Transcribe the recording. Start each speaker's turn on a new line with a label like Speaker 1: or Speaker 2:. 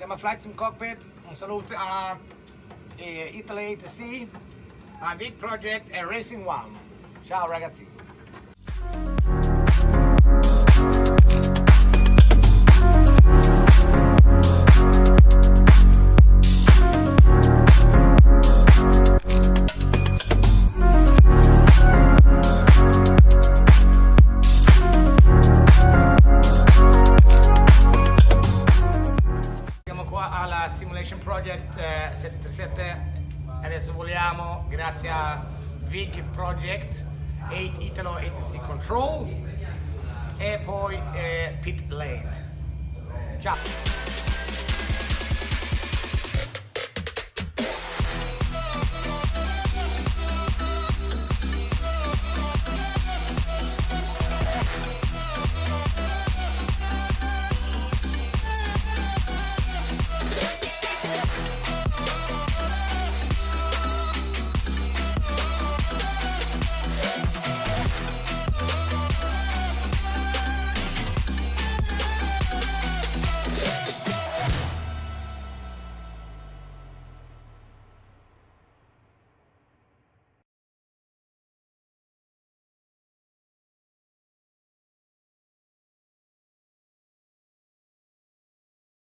Speaker 1: siamo a Flight Sim Cockpit, un saluto a eh, Italy ATC, a Big Project e Racing One. Ciao ragazzi! Simulation Project eh, 737 adesso voliamo grazie a VIG Project 8 Italo ATC Control e poi eh, Pit Lane. Ciao!